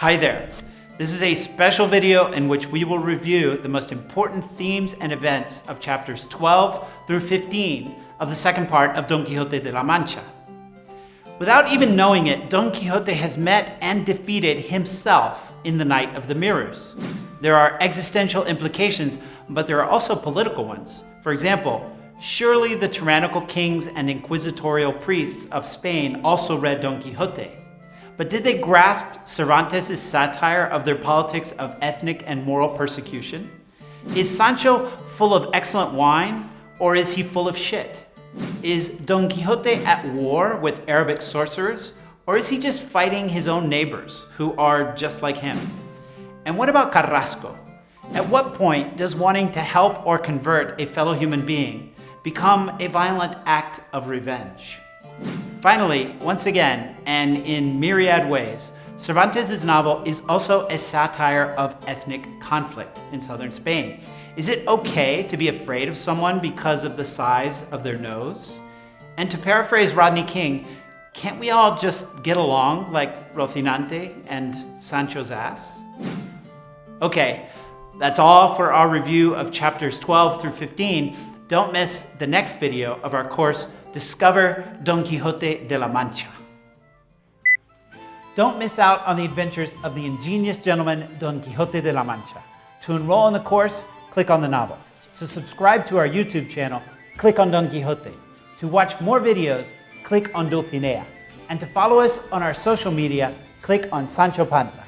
Hi there. This is a special video in which we will review the most important themes and events of chapters 12 through 15 of the second part of Don Quixote de la Mancha. Without even knowing it, Don Quixote has met and defeated himself in the Night of the Mirrors. There are existential implications, but there are also political ones. For example, surely the tyrannical kings and inquisitorial priests of Spain also read Don Quixote. But did they grasp Cervantes' satire of their politics of ethnic and moral persecution? Is Sancho full of excellent wine, or is he full of shit? Is Don Quixote at war with Arabic sorcerers, or is he just fighting his own neighbors who are just like him? And what about Carrasco? At what point does wanting to help or convert a fellow human being become a violent act of revenge? Finally, once again, and in myriad ways, Cervantes' novel is also a satire of ethnic conflict in southern Spain. Is it okay to be afraid of someone because of the size of their nose? And to paraphrase Rodney King, can't we all just get along like Rocinante and Sancho's ass? Okay, that's all for our review of chapters 12 through 15. Don't miss the next video of our course, Discover Don Quixote de la Mancha. Don't miss out on the adventures of the ingenious gentleman Don Quixote de la Mancha. To enroll in the course, click on the novel. To subscribe to our YouTube channel, click on Don Quixote. To watch more videos, click on Dulcinea. And to follow us on our social media, click on Sancho Panza.